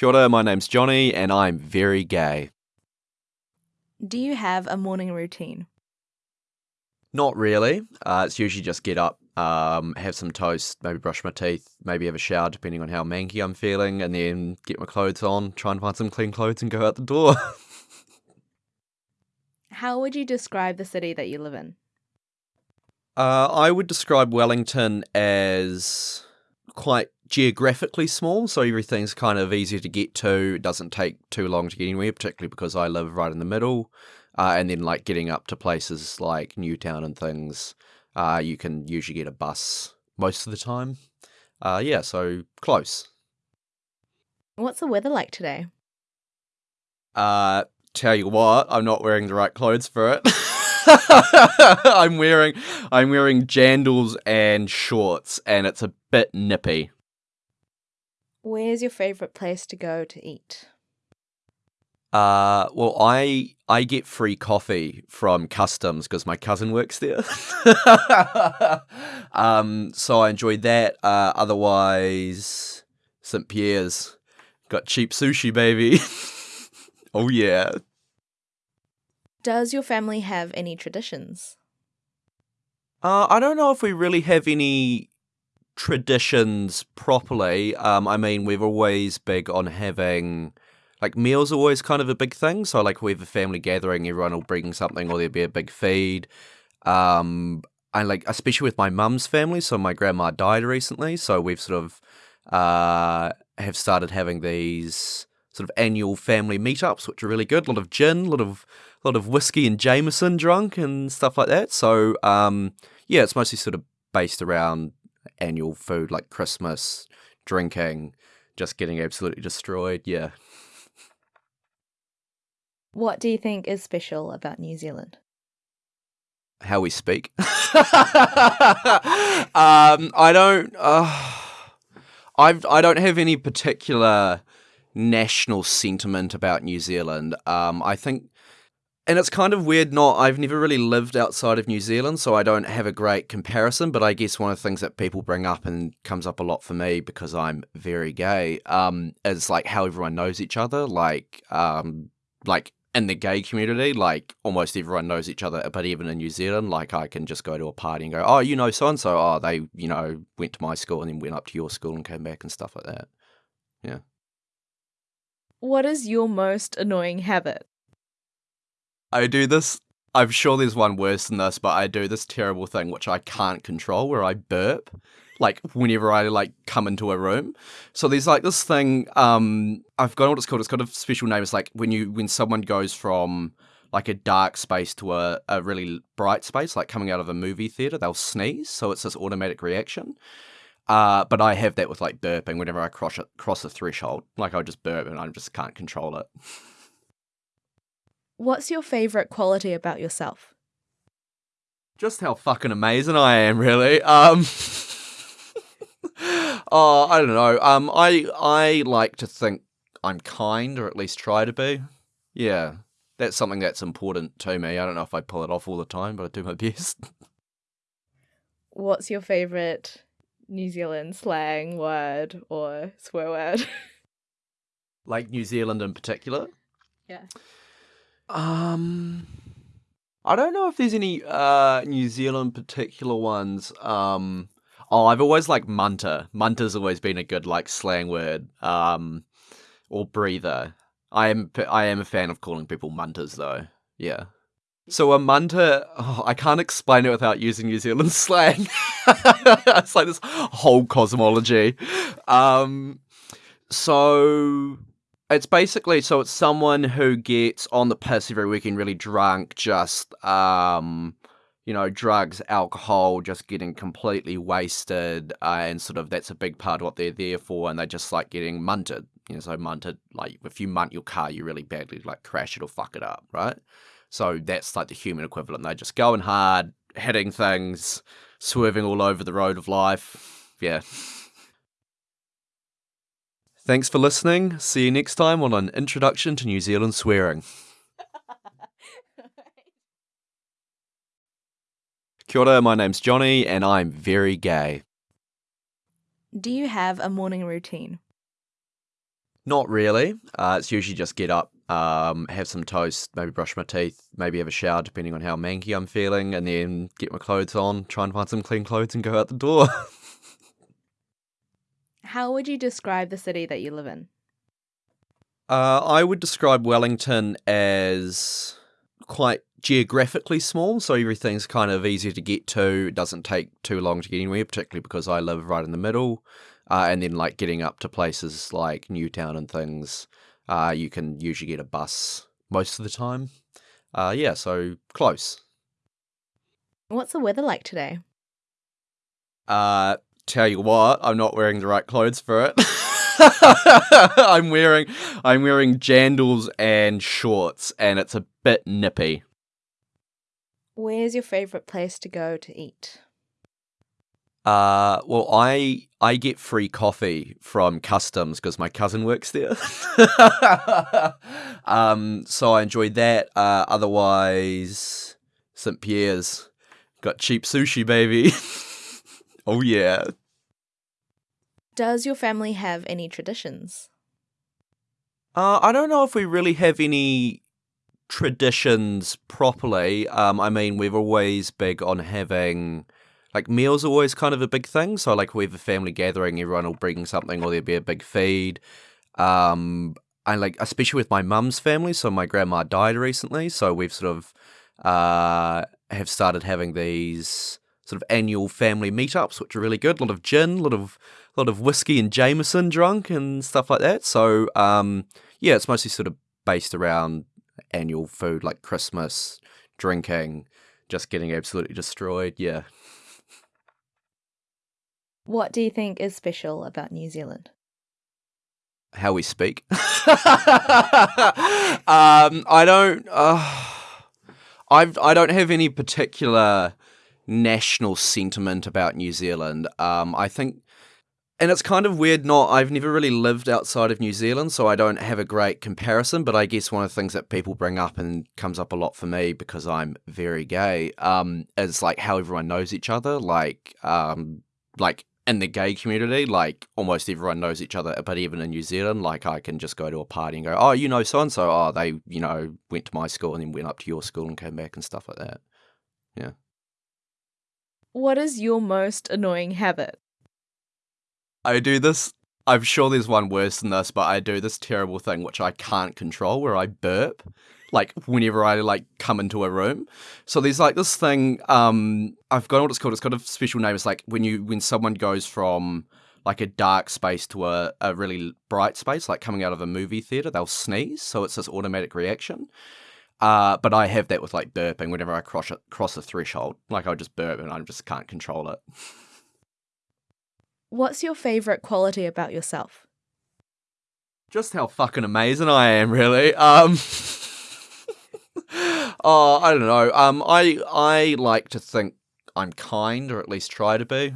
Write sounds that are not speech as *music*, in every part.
Kia ora, my name's Johnny, and I'm very gay. Do you have a morning routine? Not really. Uh, it's usually just get up, um, have some toast, maybe brush my teeth, maybe have a shower, depending on how manky I'm feeling, and then get my clothes on, try and find some clean clothes, and go out the door. *laughs* How would you describe the city that you live in? Uh, I would describe Wellington as quite geographically small, so everything's kind of easy to get to. It doesn't take too long to get anywhere, particularly because I live right in the middle. Uh, and then, like, getting up to places like Newtown and things, uh, you can usually get a bus most of the time. Uh, yeah, so close. What's the weather like today? Uh, tell you what, I'm not wearing the right clothes for it. *laughs* I'm wearing I'm wearing jandals and shorts, and it's a bit nippy. Where's your favorite place to go to eat? Uh, well, I I get free coffee from customs because my cousin works there. *laughs* um, so I enjoyed that. Uh, otherwise, St Pierre's got cheap sushi, baby. *laughs* oh yeah. Does your family have any traditions? Uh, I don't know if we really have any traditions properly. Um, I mean, we're always big on having like meals are always kind of a big thing. So like we have a family gathering, everyone will bring something, or there'll be a big feed. Um, and like especially with my mum's family. So my grandma died recently, so we've sort of uh have started having these sort of annual family meetups, which are really good. A lot of gin, a lot of a lot of whiskey and Jameson drunk and stuff like that. So um, yeah, it's mostly sort of based around annual food like Christmas, drinking, just getting absolutely destroyed. Yeah. What do you think is special about New Zealand? How we speak. *laughs* um, I don't. Uh, I've I don't have any particular national sentiment about New Zealand. Um, I think and it's kind of weird not I've never really lived outside of New Zealand so I don't have a great comparison but I guess one of the things that people bring up and comes up a lot for me because I'm very gay um is like how everyone knows each other like um like in the gay community like almost everyone knows each other but even in New Zealand like I can just go to a party and go oh you know so and so oh they you know went to my school and then went up to your school and came back and stuff like that. Yeah. What is your most annoying habit? I do this. I'm sure there's one worse than this, but I do this terrible thing which I can't control where I burp like whenever I like come into a room. So there's like this thing, um I've got what it's called. It's got a special name. It's like when you when someone goes from like a dark space to a, a really bright space, like coming out of a movie theater, they'll sneeze. So it's this automatic reaction. Uh, but I have that with like burping whenever I cross a, cross a threshold. Like I just burp and I just can't control it. What's your favorite quality about yourself? just how fucking amazing I am, really. Um, *laughs* oh, I don't know. Um, I I like to think I'm kind, or at least try to be. Yeah, that's something that's important to me. I don't know if I pull it off all the time, but I do my *laughs* best. What's your favorite New Zealand slang word or swear word? *laughs* like New Zealand in particular. yeah. Um, I don't know if there's any uh New Zealand particular ones. Um, oh, I've always liked munter. Munter's always been a good like slang word. Um, or breather. I am I am a fan of calling people munters though. Yeah. So a munter, oh, I can't explain it without using New Zealand *laughs* slang. it's like this whole cosmology. Um, so it's basically so it's someone who gets on the piss every weekend, really drunk, just um, you know, drugs, alcohol, just getting completely wasted, uh, and sort of that's a big part of what they're there for, and they just like getting munted. You know, so munted, like if you munt your car, you really badly like crash it or fuck it up, right? So that's like the human equivalent. They're just going hard, hitting things, swerving all over the road of life. Yeah. Thanks for listening. See you next time on an introduction to New Zealand swearing. *laughs* Kia ora, my name's Johnny, and I'm very gay. Do you have a morning routine? Not really. Uh, it's usually just get up, um, have some toast, maybe brush my teeth, maybe have a shower, depending on how manky I'm feeling, and then get my clothes on, try and find some clean clothes, and go out the door. *laughs* How would you describe the city that you live in? Uh, I would describe Wellington as quite geographically small, so everything's kind of easy to get to. It doesn't take too long to get anywhere, particularly because I live right in the middle. Uh, and then, like getting up to places like Newtown and things, uh, you can usually get a bus most of the time. Uh, yeah, so close. What's the weather like today? Uh, tell you what, I'm not wearing the right clothes for it. *laughs* I'm wearing I'm wearing jandals and shorts, and it's a bit nippy. Where's your favorite place to go to eat? Uh, well, I I get free coffee from customs because my cousin works there. *laughs* um, so I enjoy that. Uh, otherwise, St Pierre's got cheap sushi, baby. *laughs* oh yeah. Does your family have any traditions? Uh, I don't know if we really have any traditions properly. Um, I mean, we're always big on having like meals are always kind of a big thing. So like we have a family gathering, everyone will bring something, or there'll be a big feed. Um, and like especially with my mum's family. So my grandma died recently, so we've sort of uh have started having these sort of annual family meetups, which are really good. A lot of gin, a lot of a lot of whiskey and Jameson drunk and stuff like that. So um, yeah, it's mostly sort of based around annual food like Christmas, drinking, just getting absolutely destroyed. Yeah. What do you think is special about New Zealand? How we speak. *laughs* um, I don't. Uh, I I don't have any particular national sentiment about New Zealand. Um, I think and it's kind of weird not I've never really lived outside of New Zealand so I don't have a great comparison but I guess one of the things that people bring up and comes up a lot for me because I'm very gay um is like how everyone knows each other like um like in the gay community like almost everyone knows each other but even in New Zealand like I can just go to a party and go oh you know so and so oh they you know went to my school and then went up to your school and came back and stuff like that. Yeah What is your most annoying habit? I do this. I'm sure there's one worse than this, but I do this terrible thing which I can't control where I burp like whenever I like come into a room. So there's like this thing, um I've got what it's called. It's got a special name. It's like when you when someone goes from like a dark space to a, a really bright space, like coming out of a movie theater, they'll sneeze. So it's this automatic reaction. Uh, but I have that with like burping whenever I cross a, cross a threshold. Like I just burp and I just can't control it. What's your favorite quality about yourself? just how fucking amazing I am, really. Um, *laughs* oh, I don't know. Um, I I like to think I'm kind, or at least try to be.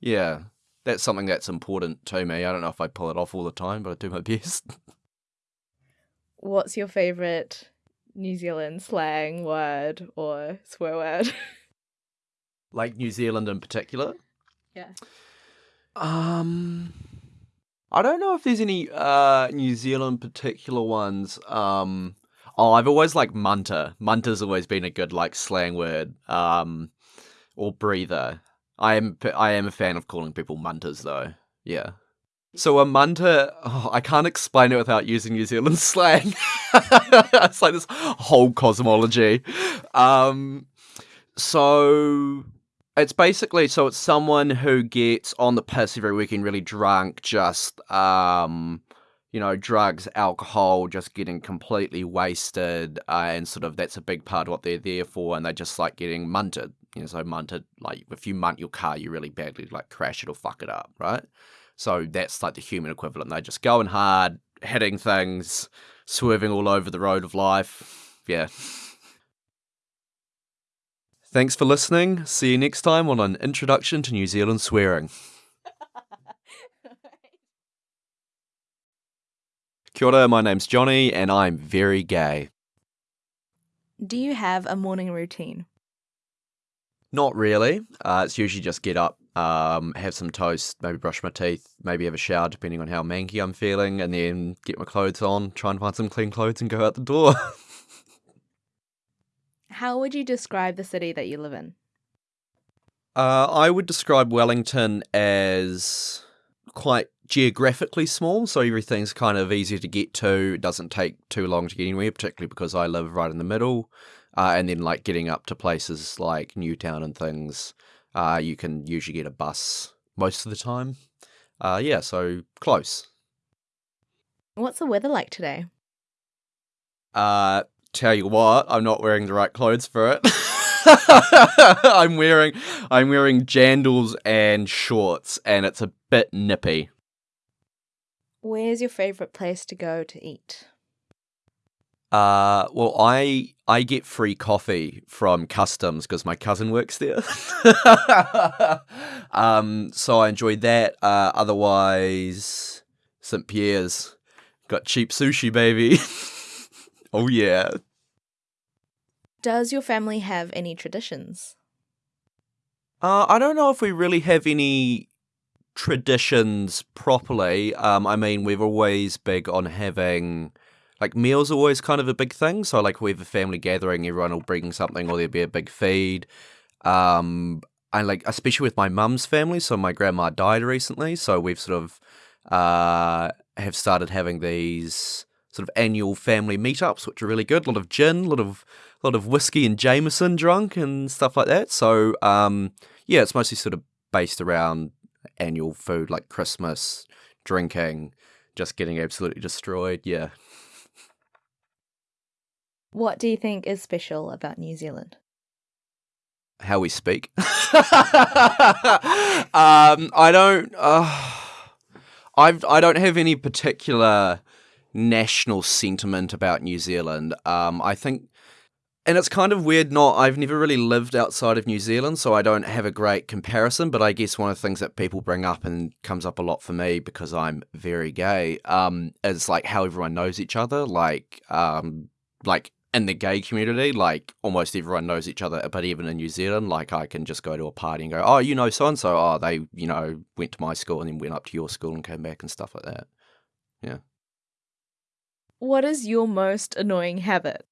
Yeah, that's something that's important to me. I don't know if I pull it off all the time, but I do my *laughs* best. What's your favorite New Zealand slang word or swear word? *laughs* like New Zealand in particular. yeah. Um, I don't know if there's any uh New Zealand particular ones. Um, oh, I've always liked munter. Munter's always been a good like slang word. Um, or breather. I am I am a fan of calling people munters though. Yeah. So a munter, oh, I can't explain it without using New Zealand *laughs* slang. it's like this whole cosmology. Um, so it's basically so it's someone who gets on the piss every weekend, really drunk, just um, you know, drugs, alcohol, just getting completely wasted, uh, and sort of that's a big part of what they're there for, and they just like getting munted. You know, so munted, like if you munt your car, you really badly like crash it or fuck it up, right? So that's like the human equivalent. They're just going hard, hitting things, swerving all over the road of life. Yeah. Thanks for listening. See you next time on an introduction to New Zealand swearing. *laughs* Kia ora, my name's Johnny, and I'm very gay. Do you have a morning routine? Not really. Uh, it's usually just get up, um, have some toast, maybe brush my teeth, maybe have a shower, depending on how manky I'm feeling, and then get my clothes on, try and find some clean clothes, and go out the door. *laughs* How would you describe the city that you live in? Uh, I would describe Wellington as quite geographically small, so everything's kind of easy to get to. It doesn't take too long to get anywhere, particularly because I live right in the middle. Uh, and then, like, getting up to places like Newtown and things, uh, you can usually get a bus most of the time. Uh, yeah, so close. What's the weather like today? Uh, tell you what, I'm not wearing the right clothes for it. *laughs* I'm wearing I'm wearing jandals and shorts, and it's a bit nippy. Where's your favorite place to go to eat? Uh, well, I I get free coffee from customs because my cousin works there. *laughs* um, so I enjoy that. Uh, otherwise, St Pierre's got cheap sushi, baby. *laughs* oh yeah. Does your family have any traditions? Uh, I don't know if we really have any traditions properly. Um, I mean, we're always big on having like meals are always kind of a big thing. So like we have a family gathering, everyone will bring something, or there'll be a big feed. Um, and like especially with my mum's family. So my grandma died recently, so we've sort of uh have started having these sort of annual family meetups, which are really good. A lot of gin, a lot of a lot of whiskey and Jameson drunk and stuff like that. So um, yeah, it's mostly sort of based around annual food like Christmas, drinking, just getting absolutely destroyed. Yeah. What do you think is special about New Zealand? How we speak. *laughs* um, I don't. Uh, I've I don't have any particular national sentiment about New Zealand. Um, I think and it's kind of weird not I've never really lived outside of New Zealand, so I don't have a great comparison, but I guess one of the things that people bring up and comes up a lot for me because I'm very gay, um, is like how everyone knows each other. Like um like in the gay community, like almost everyone knows each other, but even in New Zealand, like I can just go to a party and go, Oh, you know so and so, oh they, you know, went to my school and then went up to your school and came back and stuff like that. Yeah. What is your most annoying habit?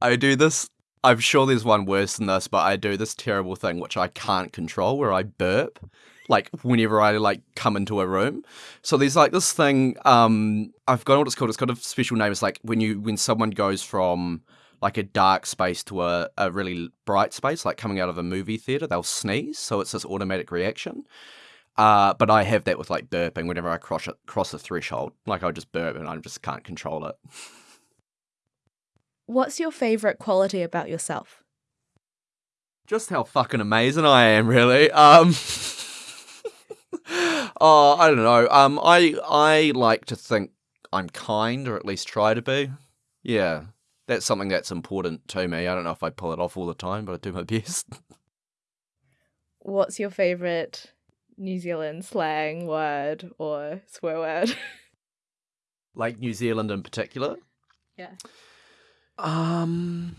I do this. I'm sure there's one worse than this, but I do this terrible thing which I can't control where I burp like whenever I like come into a room. So there's like this thing, um I've forgotten what it's called. It's got a special name. It's like when you when someone goes from like a dark space to a, a really bright space, like coming out of a movie theater, they'll sneeze. So it's this automatic reaction. Uh, but I have that with like burping whenever I cross a, cross a threshold. Like I just burp and I just can't control it. What's your favorite quality about yourself? Just how fucking amazing I am, really. Um, *laughs* oh, I don't know. Um, I I like to think I'm kind, or at least try to be. Yeah, that's something that's important to me. I don't know if I pull it off all the time, but I do my *laughs* best. What's your favorite New Zealand slang word or swear word? *laughs* like New Zealand in particular. Yeah. Um,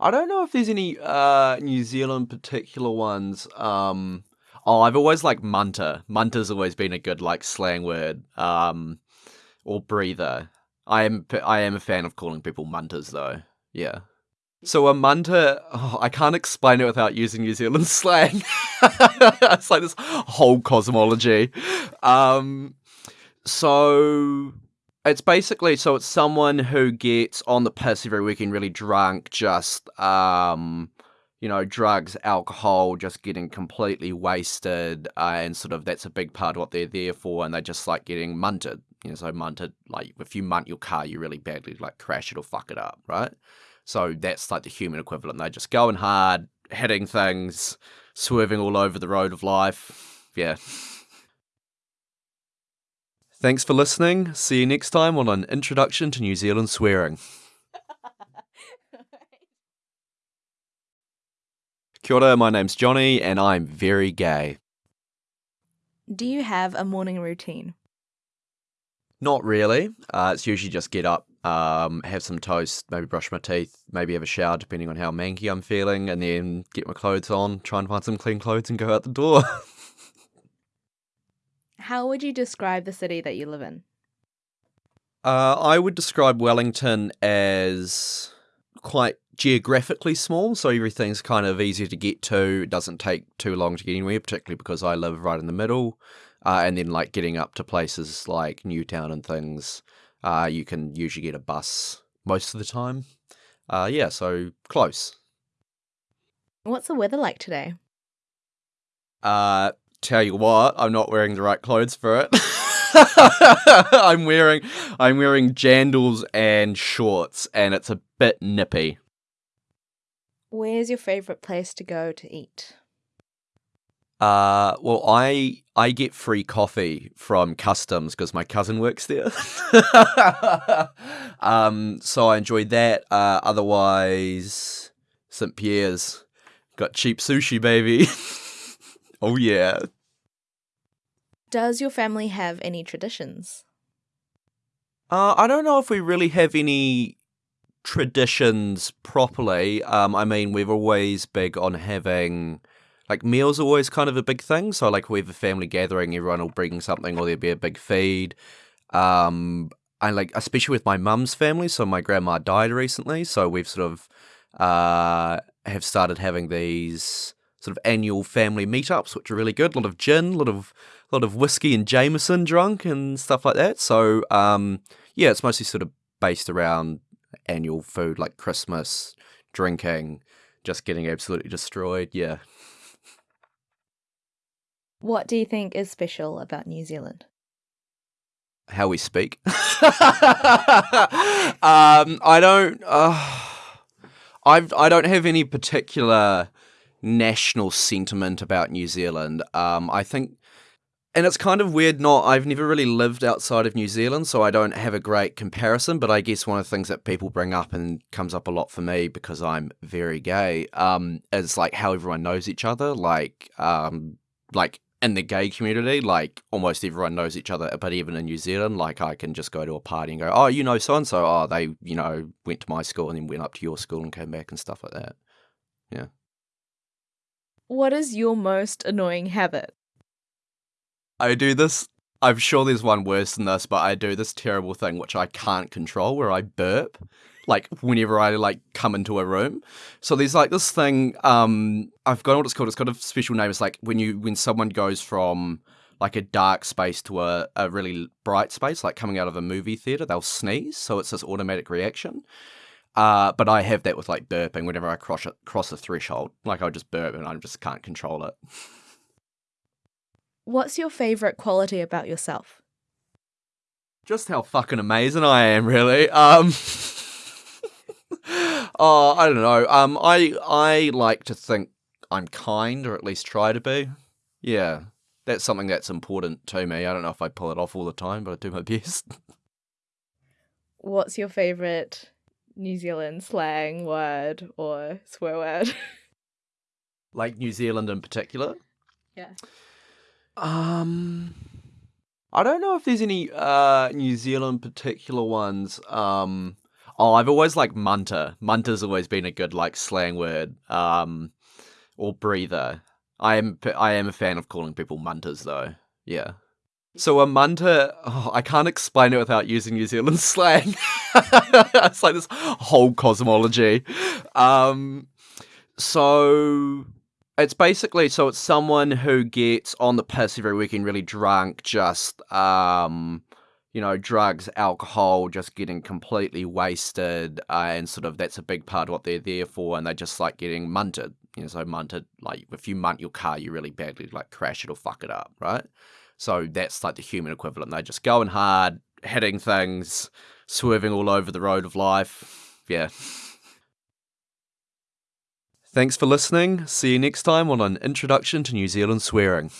I don't know if there's any uh New Zealand particular ones. Um, oh, I've always liked munter. Munter's always been a good like slang word. Um, or breather. I am I am a fan of calling people munters though. Yeah. So a munter, oh, I can't explain it without using New Zealand *laughs* slang. it's like this whole cosmology. Um, so it's basically so it's someone who gets on the piss every weekend, really drunk, just um, you know, drugs, alcohol, just getting completely wasted, uh, and sort of that's a big part of what they're there for, and they're just like getting munted. You know, so munted, like if you munt your car, you really badly like crash it or fuck it up, right? So that's like the human equivalent. They're just going hard, hitting things, swerving all over the road of life. Yeah. Thanks for listening. See you next time on an introduction to New Zealand swearing. Kia ora, my name's Johnny, and I'm very gay. Do you have a morning routine? Not really. Uh, it's usually just get up, um, have some toast, maybe brush my teeth, maybe have a shower depending on how manky I'm feeling, and then get my clothes on, try and find some clean clothes and go out the door. *laughs* How would you describe the city that you live in? Uh, I would describe Wellington as quite geographically small, so everything's kind of easy to get to. It doesn't take too long to get anywhere, particularly because I live right in the middle. Uh, and then, like, getting up to places like Newtown and things, uh, you can usually get a bus most of the time. Uh, yeah, so close. What's the weather like today? Uh, tell you what, I'm not wearing the right clothes for it. *laughs* I'm wearing I'm wearing jandals and shorts, and it's a bit nippy. Where's your favorite place to go to eat? Uh, well, I I get free coffee from customs because my cousin works there. *laughs* um, so I enjoy that. Uh, otherwise, St. Pierre's got cheap sushi, baby. *laughs* oh yeah. Does your family have any traditions? Uh, I don't know if we really have any traditions properly. Um, I mean, we're always big on having like meals are always kind of a big thing. So like we have a family gathering, everyone will bring something, or there'll be a big feed. Um, I like especially with my mum's family. So my grandma died recently, so we've sort of uh have started having these sort of annual family meetups, which are really good. A lot of gin, a lot of a lot of whiskey and Jameson drunk and stuff like that. So um, yeah, it's mostly sort of based around annual food like Christmas, drinking, just getting absolutely destroyed. Yeah. What do you think is special about New Zealand? How we speak. *laughs* um, I don't. Uh, I've I don't have any particular national sentiment about New Zealand. Um, I think and it's kind of weird not I've never really lived outside of New Zealand, so I don't have a great comparison, but I guess one of the things that people bring up and comes up a lot for me because I'm very gay, um, is like how everyone knows each other. Like um like in the gay community, like almost everyone knows each other, but even in New Zealand, like I can just go to a party and go, Oh, you know so and so, oh they, you know, went to my school and then went up to your school and came back and stuff like that. Yeah. What is your most annoying habit? I do this. I'm sure there's one worse than this, but I do this terrible thing which I can't control where I burp like whenever I like come into a room. So there's like this thing, um I've forgotten what it's called. It's got a special name. It's like when you when someone goes from like a dark space to a, a really bright space, like coming out of a movie theater, they'll sneeze. So it's this automatic reaction. Uh, but I have that with like burping whenever I cross a, cross a threshold. Like I just burp and I just can't control it. What's your favorite quality about yourself? Just how fucking amazing I am, really. Um *laughs* Oh, I don't know. Um I I like to think I'm kind or at least try to be. Yeah. That's something that's important to me. I don't know if I pull it off all the time, but I do my *laughs* best. What's your favorite New Zealand slang word or swear word? *laughs* like New Zealand in particular? Yeah. Um, I don't know if there's any uh New Zealand particular ones. Um, oh, I've always liked munter. Munter's always been a good like slang word. Um, or breather. I am I am a fan of calling people munters though. Yeah. So a munter, oh, I can't explain it without using New Zealand *laughs* slang. it's like this whole cosmology. Um, so it's basically so it's someone who gets on the piss every weekend, really drunk, just um, you know, drugs, alcohol, just getting completely wasted, uh, and sort of that's a big part of what they're there for, and they just like getting munted. You know, so munted, like if you munt your car, you really badly like crash it or fuck it up, right? So that's like the human equivalent. They're just going hard, hitting things, swerving all over the road of life. Yeah. Thanks for listening. See you next time on an introduction to New Zealand swearing.